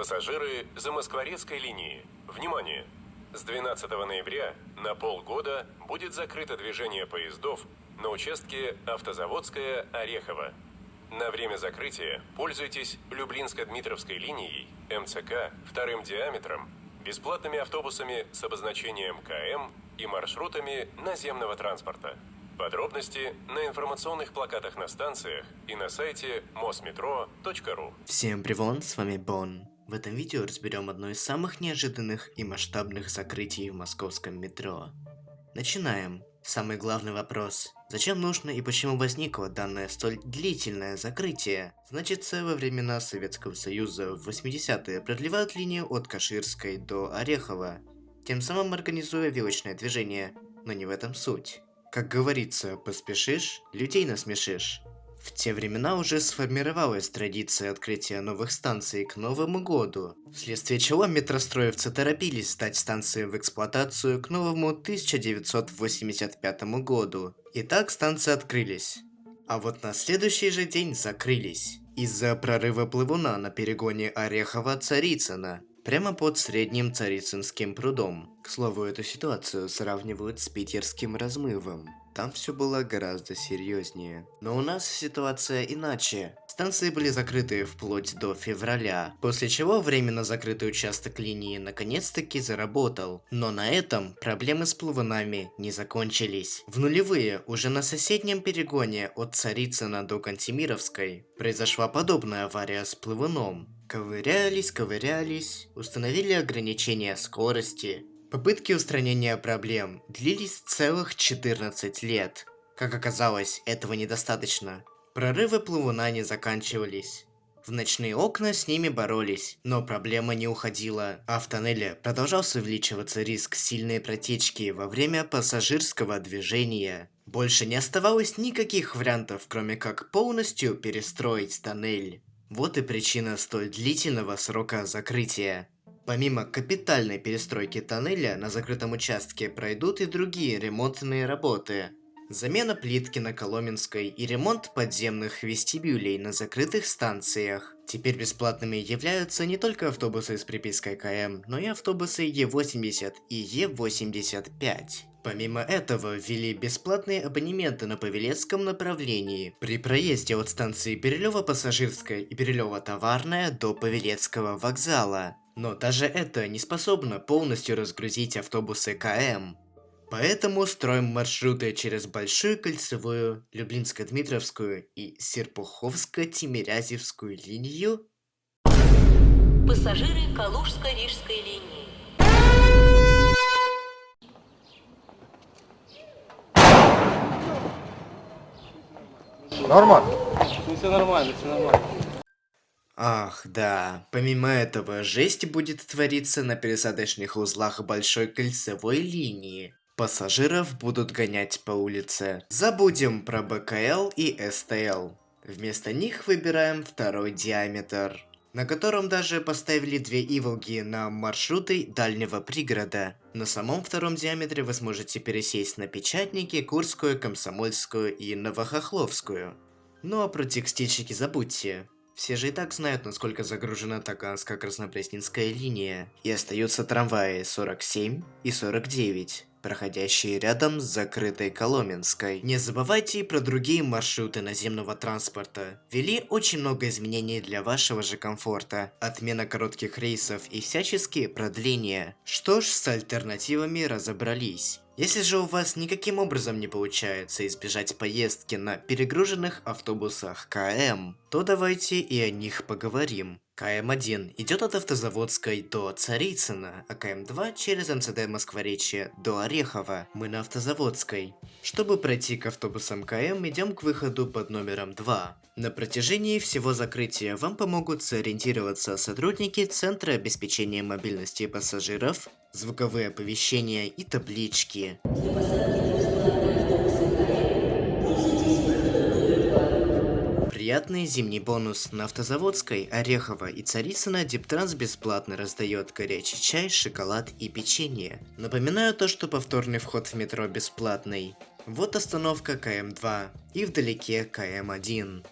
Пассажиры Замоскворецкой линии. Внимание! С 12 ноября на полгода будет закрыто движение поездов на участке Автозаводская-Орехово. На время закрытия пользуйтесь Люблинско-Дмитровской линией, МЦК, вторым диаметром, бесплатными автобусами с обозначением КМ и маршрутами наземного транспорта. Подробности на информационных плакатах на станциях и на сайте mosmetro.ru. Всем привет, с вами Бон. В этом видео разберем одно из самых неожиданных и масштабных закрытий в московском метро. Начинаем. Самый главный вопрос. Зачем нужно и почему возникло данное столь длительное закрытие? Значит, во времена Советского Союза в 80-е продлевают линию от Каширской до Орехова, тем самым организуя вилочное движение, но не в этом суть. Как говорится, поспешишь, людей насмешишь. В те времена уже сформировалась традиция открытия новых станций к Новому году, вследствие чего метростроевцы торопились сдать станции в эксплуатацию к новому 1985 году. И так станции открылись. А вот на следующий же день закрылись. Из-за прорыва плывуна на перегоне Орехова-Царицына, прямо под средним Царицынским прудом. К слову, эту ситуацию сравнивают с питерским размывом. Там все было гораздо серьезнее. Но у нас ситуация иначе. Станции были закрыты вплоть до февраля, после чего временно закрытый участок линии наконец-таки заработал. Но на этом проблемы с плавунами не закончились. В нулевые, уже на соседнем перегоне от Царицына до Кантемировской, произошла подобная авария с плывуном. Ковырялись, ковырялись, установили ограничения скорости, Попытки устранения проблем длились целых 14 лет. Как оказалось, этого недостаточно. Прорывы плавуна не заканчивались. В ночные окна с ними боролись, но проблема не уходила, а в тоннеле продолжался увеличиваться риск сильной протечки во время пассажирского движения. Больше не оставалось никаких вариантов, кроме как полностью перестроить тоннель. Вот и причина столь длительного срока закрытия. Помимо капитальной перестройки тоннеля на закрытом участке пройдут и другие ремонтные работы. Замена плитки на Коломенской и ремонт подземных вестибюлей на закрытых станциях. Теперь бесплатными являются не только автобусы с припиской КМ, но и автобусы Е80 и Е85. Помимо этого, ввели бесплатные абонементы на Павелецком направлении при проезде от станции Перелева-Пассажирская и Перелева-Товарная до Павелецкого вокзала. Но даже это не способно полностью разгрузить автобусы КМ. Поэтому строим маршруты через Большую Кольцевую, Люблинско-Дмитровскую и Серпуховско-Тимирязевскую линию. Пассажиры Калужско-Рижской линии. Нормально? Ну все нормально, все нормально. Ах, да. Помимо этого, жесть будет твориться на пересадочных узлах Большой Кольцевой линии. Пассажиров будут гонять по улице. Забудем про БКЛ и СТЛ. Вместо них выбираем второй диаметр, на котором даже поставили две иволги на маршруты дальнего пригорода. На самом втором диаметре вы сможете пересесть на Печатники, Курскую, Комсомольскую и Новохохловскую. Ну а про текстильщики забудьте. Все же и так знают, насколько загружена Таганско-Краснопресненская линия. И остаются трамваи 47 и 49 проходящие рядом с закрытой Коломенской. Не забывайте и про другие маршруты наземного транспорта. Ввели очень много изменений для вашего же комфорта. Отмена коротких рейсов и всяческие продления. Что ж, с альтернативами разобрались. Если же у вас никаким образом не получается избежать поездки на перегруженных автобусах КМ, то давайте и о них поговорим. КМ-1 идет от Автозаводской до Царицына, а КМ-2 через МЦД Москворечье до Орехова. Мы на Автозаводской. Чтобы пройти к автобусам КМ, идем к выходу под номером 2. На протяжении всего закрытия вам помогут сориентироваться сотрудники Центра обеспечения мобильности пассажиров, звуковые оповещения и таблички. Приятный зимний бонус на Автозаводской, Орехово и Царицына Диптранс бесплатно раздает горячий чай, шоколад и печенье. Напоминаю то, что повторный вход в метро бесплатный. Вот остановка КМ-2 и вдалеке КМ-1.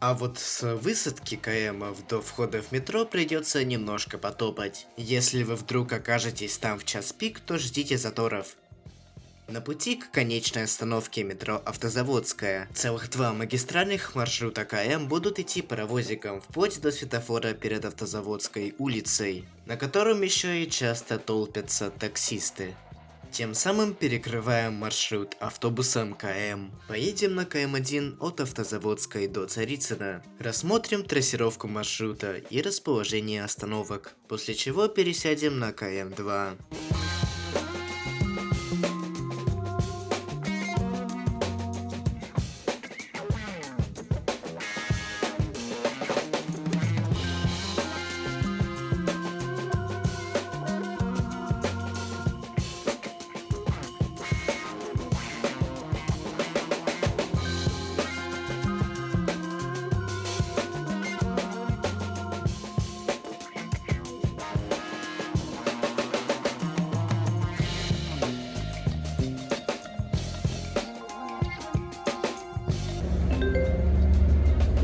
А вот с высадки КМов до входа в метро придется немножко потопать. Если вы вдруг окажетесь там в час пик, то ждите заторов. На пути к конечной остановке метро Автозаводская целых два магистральных маршрута КМ будут идти паровозиком вплоть до светофора перед Автозаводской улицей, на котором еще и часто толпятся таксисты. Тем самым перекрываем маршрут автобусом КМ. Поедем на КМ1 от Автозаводской до Царицына. Рассмотрим трассировку маршрута и расположение остановок, после чего пересядем на КМ2.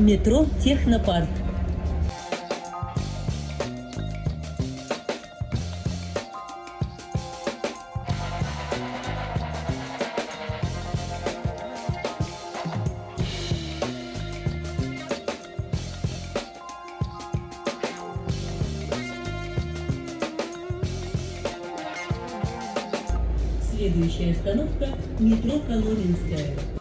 Метро Технопарк. Следующая остановка – метро Коломенская.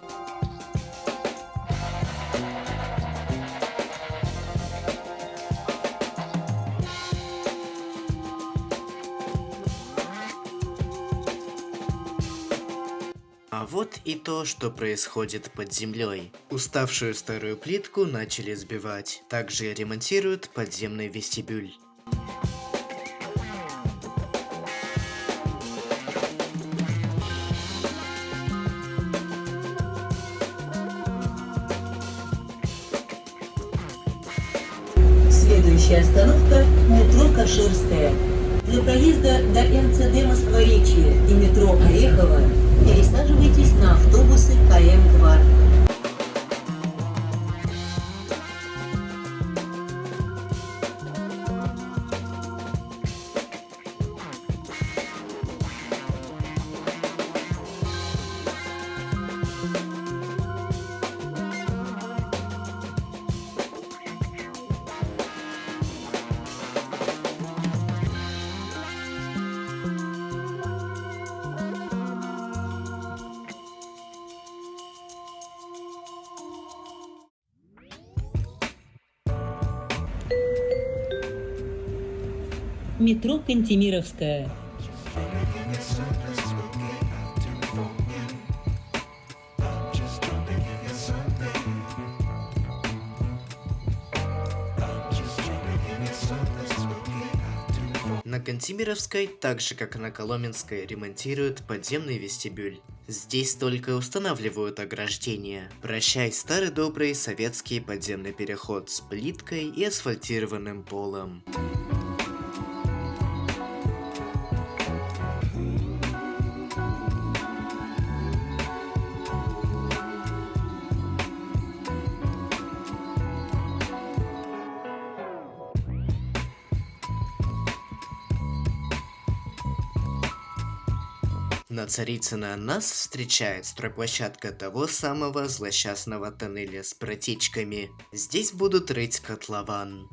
И то, что происходит под землей. Уставшую старую плитку начали сбивать. Также ремонтируют подземный вестибюль. Следующая остановка – метро Каширская. Для проезда до МЦД Москворечье и метро Орехово пересаживайтесь на автобусы КМ-2. Метро Кантемировская. На Кантемировской, так же как и на Коломенской, ремонтируют подземный вестибюль. Здесь только устанавливают ограждение. Прощай старый добрый советский подземный переход с плиткой и асфальтированным полом. На Царицына нас встречает стройплощадка того самого злосчастного тоннеля с протечками. Здесь будут рыть котлован.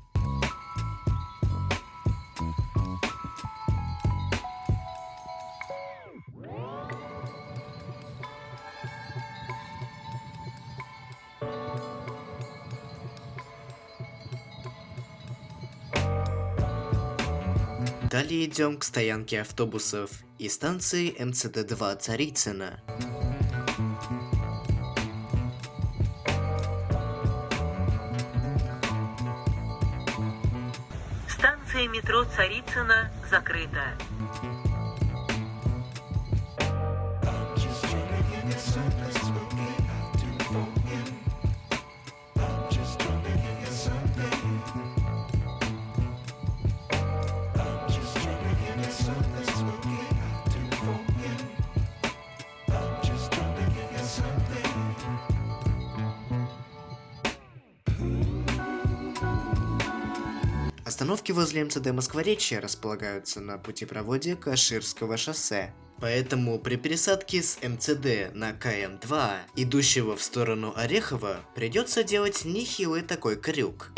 Далее идем к стоянке автобусов и станции МЦД-2 Царицына. Станция метро Царицына закрыта. I'm just Остановки возле МЦД Москворечья располагаются на путепроводе Каширского шоссе. Поэтому при пересадке с МЦД на КМ-2, идущего в сторону Орехова, придется делать нехилый такой крюк.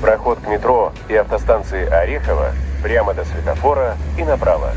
Проход к метро и автостанции Орехово прямо до светофора и направо.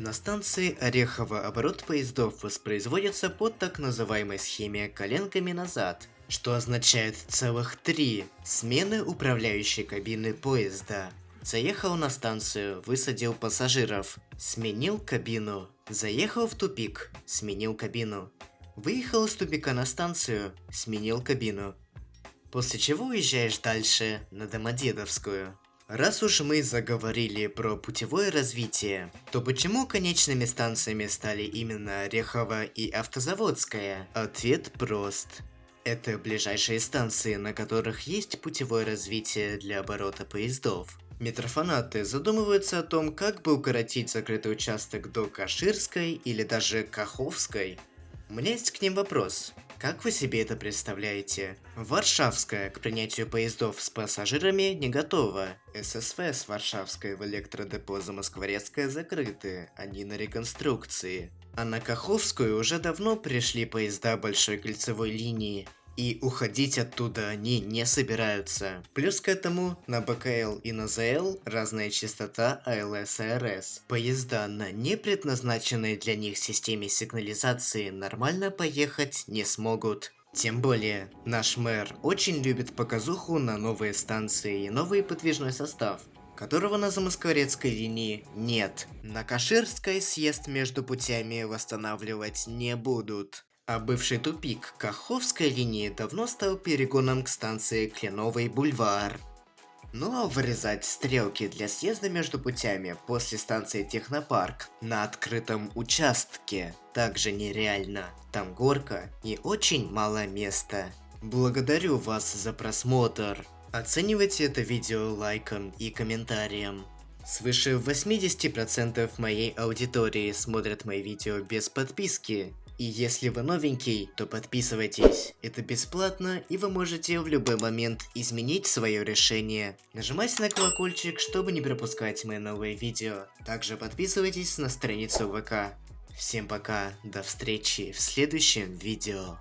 На станции Орехово оборот поездов воспроизводится по так называемой схеме коленками назад, что означает целых три смены управляющей кабины поезда. Заехал на станцию, высадил пассажиров, сменил кабину, заехал в тупик, сменил кабину, выехал из тупика на станцию, сменил кабину. После чего уезжаешь дальше на Домодедовскую. Раз уж мы заговорили про путевое развитие, то почему конечными станциями стали именно Орехово и Автозаводская? Ответ прост. Это ближайшие станции, на которых есть путевое развитие для оборота поездов. Метрофанаты задумываются о том, как бы укоротить закрытый участок до Каширской или даже Каховской. У меня есть к ним вопрос. Как вы себе это представляете? Варшавская к принятию поездов с пассажирами не готова. ССВ с Варшавской в электродепо Замоскворецкая закрыты, они на реконструкции. А на Каховскую уже давно пришли поезда большой кольцевой линии, и уходить оттуда они не собираются. Плюс к этому на БКЛ и на ЗЛ разная частота АЛС и РС. Поезда на не предназначенной для них системе сигнализации нормально поехать не смогут. Тем более, наш мэр очень любит показуху на новые станции и новый подвижной состав которого на Замоскворецкой линии нет. На Каширской съезд между путями восстанавливать не будут. А бывший тупик Каховской линии давно стал перегоном к станции Кленовый бульвар. Ну а вырезать стрелки для съезда между путями после станции Технопарк на открытом участке также нереально. Там горка и очень мало места. Благодарю вас за просмотр. Оценивайте это видео лайком и комментарием. Свыше 80% моей аудитории смотрят мои видео без подписки. И если вы новенький, то подписывайтесь. Это бесплатно, и вы можете в любой момент изменить свое решение. Нажимайте на колокольчик, чтобы не пропускать мои новые видео. Также подписывайтесь на страницу ВК. Всем пока, до встречи в следующем видео.